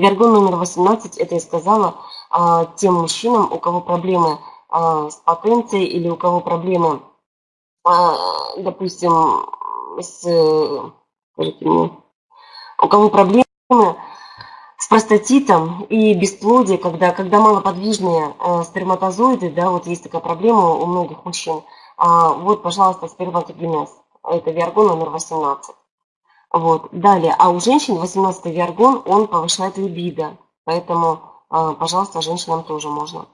Виаргон номер 18, это я сказала а, тем мужчинам, у кого проблемы а, с потенцией или у кого проблемы, а, допустим, с, у кого проблемы с простатитом и бесплодие, когда, когда малоподвижные сперматозоиды, да, вот есть такая проблема у многих мужчин. Вот, пожалуйста, сперматогенез. Это виаргон номер 18. Вот. Далее, а у женщин 18 виаргон, он повышает либидо. Поэтому, э, пожалуйста, женщинам тоже можно.